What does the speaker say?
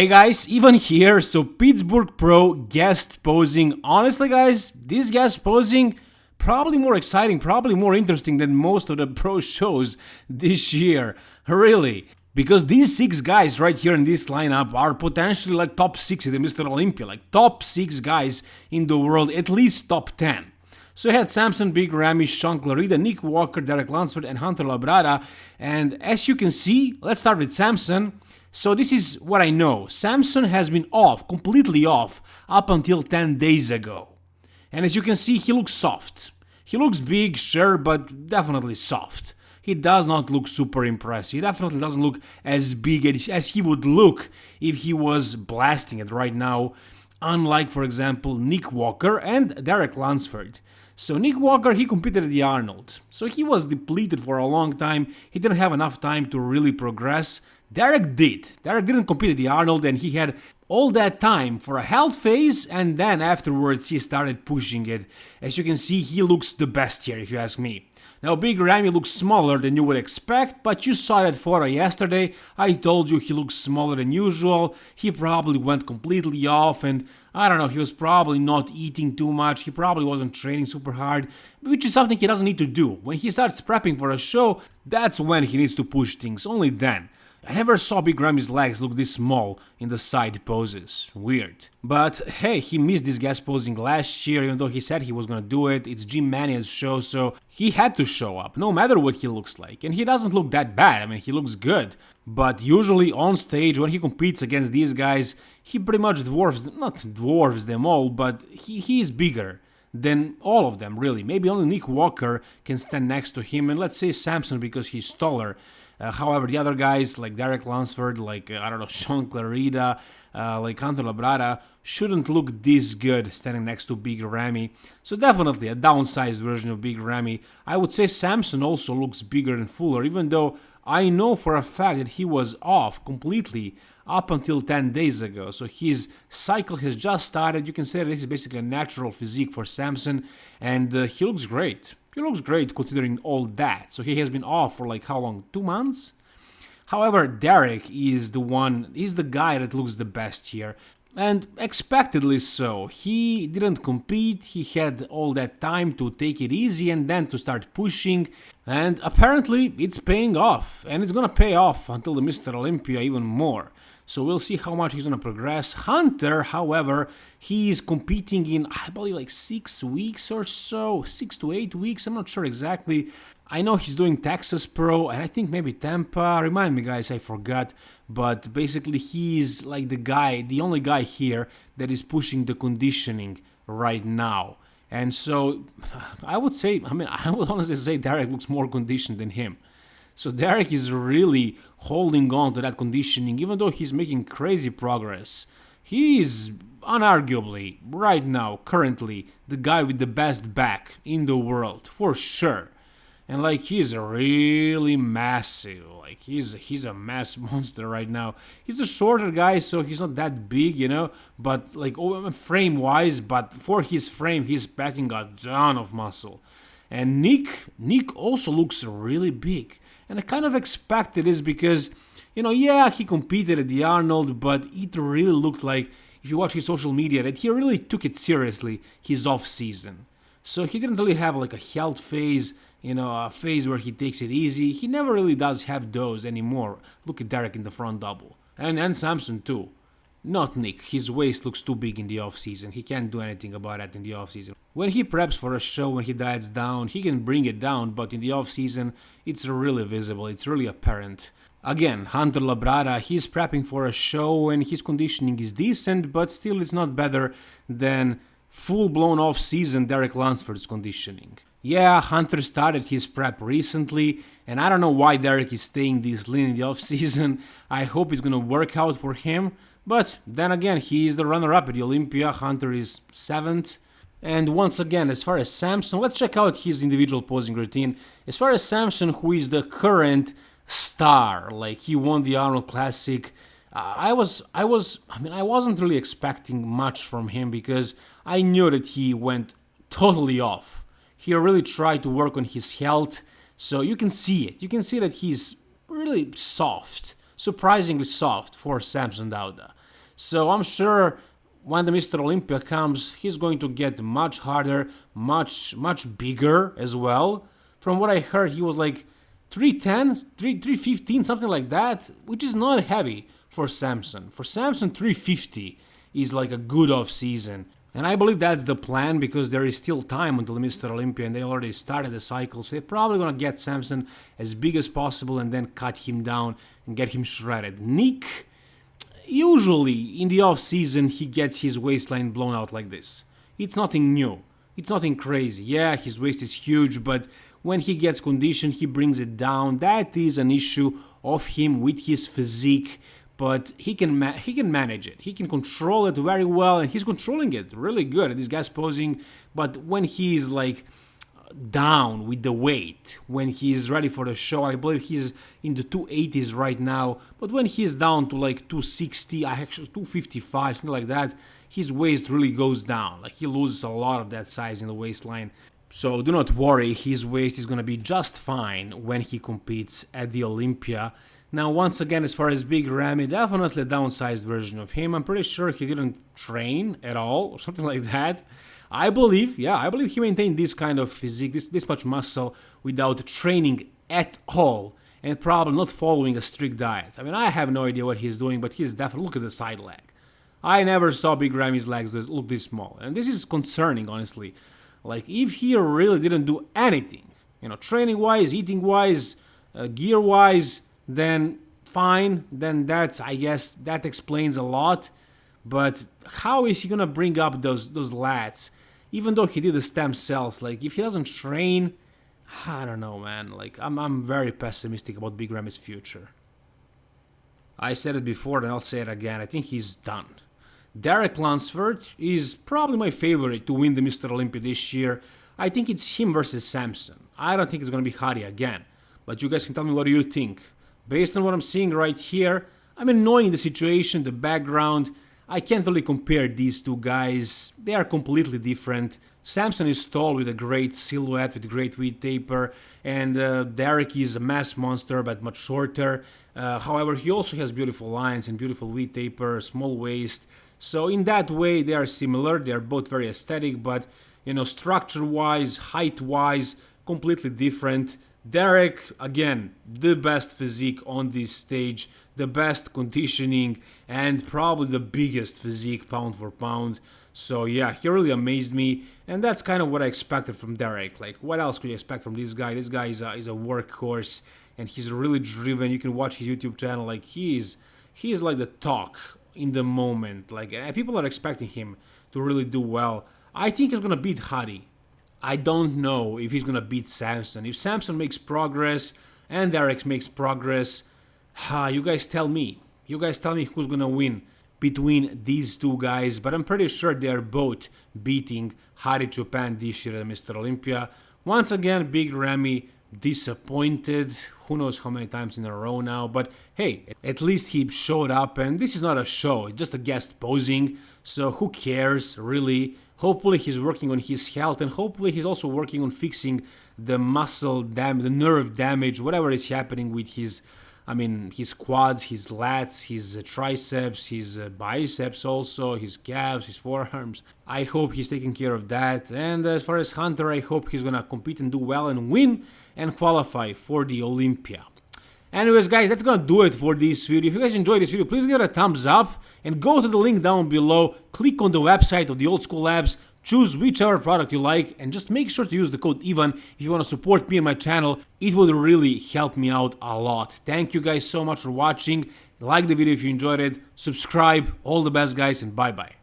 Hey guys, Evan here. So Pittsburgh Pro guest posing. Honestly guys, this guest posing probably more exciting, probably more interesting than most of the pro shows this year. Really. Because these six guys right here in this lineup are potentially like top 6 in the Mr. Olympia, like top 6 guys in the world, at least top 10. So you had Samson, Big Ramy, Shaun Clarida, Nick Walker, Derek Lunsford, and Hunter Labrada. And as you can see, let's start with Samson. So this is what I know. Samson has been off, completely off, up until 10 days ago. And as you can see, he looks soft. He looks big, sure, but definitely soft. He does not look super impressive. He definitely doesn't look as big as he would look if he was blasting it right now. Unlike, for example, Nick Walker and Derek Lunsford. So Nick Walker, he competed at the Arnold. So he was depleted for a long time. He didn't have enough time to really progress. Derek did. Derek didn't compete at the Arnold and he had all that time for a health phase and then afterwards he started pushing it. As you can see, he looks the best here if you ask me. Now Big Ramy looks smaller than you would expect, but you saw that photo yesterday, I told you he looks smaller than usual, he probably went completely off and I don't know, he was probably not eating too much, he probably wasn't training super hard, which is something he doesn't need to do. When he starts prepping for a show, that's when he needs to push things, only then. I never saw Big Ramy's legs look this small in the side poses. Weird. But hey, he missed this guest posing last year, even though he said he was gonna do it. It's Jim Manion's show, so he had to show up, no matter what he looks like. And he doesn't look that bad, I mean, he looks good. But usually on stage, when he competes against these guys, he pretty much dwarfs, not dwarfs them all, but he, he is bigger than all of them, really. Maybe only Nick Walker can stand next to him, and let's say Samson because he's taller. Uh, however, the other guys like Derek Lunsford, like, uh, I don't know, Shaun Clarida, uh, like Hunter Labrada, shouldn't look this good standing next to Big Ramy. So definitely a downsized version of Big Ramy. I would say Samson also looks bigger and fuller, even though I know for a fact that he was off completely up until 10 days ago. So his cycle has just started. You can say that this is basically a natural physique for Samson, and uh, he looks great. He looks great considering all that. So he has been off for like how long? Two months? However, Derek is the one, he's the guy that looks the best here. And expectedly so. He didn't compete, he had all that time to take it easy and then to start pushing. And apparently it's paying off. And it's gonna pay off until the Mr. Olympia even more so we'll see how much he's to progress. Hunter, however, he is competing in, I believe, like six weeks or so, six to eight weeks, I'm not sure exactly. I know he's doing Texas Pro, and I think maybe Tampa, remind me guys, I forgot, but basically he's like the guy, the only guy here that is pushing the conditioning right now. And so I would say, I mean, I would honestly say Derek looks more conditioned than him. So Derek is really holding on to that conditioning, even though he's making crazy progress. He is unarguably, right now, currently, the guy with the best back in the world, for sure. And like he's really massive, like he's he's a mass monster right now. He's a shorter guy, so he's not that big, you know. But like oh, um, frame wise, but for his frame, he's packing a ton of muscle. And Nick, Nick also looks really big. And I kind of expected this because, you know, yeah, he competed at the Arnold, but it really looked like, if you watch his social media, that he really took it seriously, his off season. So he didn't really have like a health phase, you know, a phase where he takes it easy. He never really does have those anymore. Look at Derek in the front double. And, and Samson too. Not Nick, his waist looks too big in the off-season, he can't do anything about that in the off-season. When he preps for a show, when he diets down, he can bring it down, but in the off-season, it's really visible, it's really apparent. Again, Hunter Labrada, he's prepping for a show and his conditioning is decent, but still it's not better than full-blown off-season Derek Lunsford's conditioning. Yeah, Hunter started his prep recently, and I don't know why Derek is staying this lean in the off-season. I hope it's gonna work out for him, but then again, he is the runner-up at the Olympia, Hunter is 7th. And once again, as far as Samson, let's check out his individual posing routine. As far as Samson, who is the current star, like he won the Arnold Classic, uh, I was, I was, I mean, I wasn't really expecting much from him because I knew that he went totally off. He really tried to work on his health, so you can see it. You can see that he's really soft surprisingly soft for Samson Dauda. So I'm sure when the Mr. Olympia comes, he's going to get much harder, much, much bigger as well. From what I heard, he was like 310, 3, 315, something like that, which is not heavy for Samson. For Samson, 350 is like a good off season. And I believe that's the plan because there is still time until Mr. Olympia and they already started the cycle. So they're probably going to get Samson as big as possible and then cut him down and get him shredded. Nick, usually in the off season, he gets his waistline blown out like this. It's nothing new. It's nothing crazy. Yeah, his waist is huge, but when he gets conditioned, he brings it down. That is an issue of him with his physique but he can he can manage it. He can control it very well, and he's controlling it really good. This guy's posing, but when he's like down with the weight, when he's ready for the show, I believe he's in the 280s right now. But when he's down to like 260, I actually 255, something like that, his waist really goes down. Like he loses a lot of that size in the waistline. So do not worry, his waist is gonna be just fine when he competes at the Olympia. Now, once again, as far as Big Ramy, definitely a downsized version of him. I'm pretty sure he didn't train at all or something like that. I believe, yeah, I believe he maintained this kind of physique, this, this much muscle without training at all and probably not following a strict diet. I mean, I have no idea what he's doing, but he's definitely, look at the side leg. I never saw Big Ramy's legs look this small, and this is concerning, honestly. Like, if he really didn't do anything, you know, training-wise, eating-wise, uh, gear-wise, then fine, then that's, I guess, that explains a lot. But how is he gonna bring up those those lats? Even though he did the stem cells, like if he doesn't train, I don't know, man. Like I'm I'm very pessimistic about Big Ramy's future. I said it before, and I'll say it again. I think he's done. Derek Lunsford is probably my favorite to win the Mr. Olympia this year. I think it's him versus Samson. I don't think it's gonna be Hadi again. But you guys can tell me what do you think. Based on what I'm seeing right here, I'm annoying the situation, the background. I can't really compare these two guys. They are completely different. Samson is tall with a great silhouette, with great wheat taper, and uh, Derek is a mass monster but much shorter. Uh, however, he also has beautiful lines and beautiful wheat taper, small waist. So in that way, they are similar. They are both very aesthetic, but you know, structure-wise, height-wise, completely different. Derek, again, the best physique on this stage, the best conditioning, and probably the biggest physique pound for pound. So yeah, he really amazed me, and that's kind of what I expected from Derek. Like, what else could you expect from this guy? This guy is a, is a workhorse, and he's really driven. You can watch his YouTube channel. Like, he is, he is like the talk in the moment. Like, people are expecting him to really do well. I think he's gonna beat Hadi. I don't know if he's gonna beat Samson. If Samson makes progress and Derek makes progress, ha, you guys tell me. You guys tell me who's gonna win between these two guys, but I'm pretty sure they're both beating Hadi Choopan this year at Mr. Olympia. Once again, Big Ramy disappointed. Who knows how many times in a row now, but hey, at least he showed up, and this is not a show, it's just a guest posing, so who cares, really? Hopefully he's working on his health and hopefully he's also working on fixing the muscle damage, the nerve damage, whatever is happening with his, I mean, his quads, his lats, his uh, triceps, his uh, biceps also, his calves, his forearms. I hope he's taking care of that. And as far as Hunter, I hope he's gonna compete and do well and win and qualify for the Olympia. Anyways guys, that's gonna do it for this video. If you guys enjoyed this video, please give it a thumbs up and go to the link down below, click on the website of the Old School Labs, choose whichever product you like and just make sure to use the code EVAN if you want to support me and my channel. It would really help me out a lot. Thank you guys so much for watching. Like the video if you enjoyed it, subscribe, all the best guys and bye bye.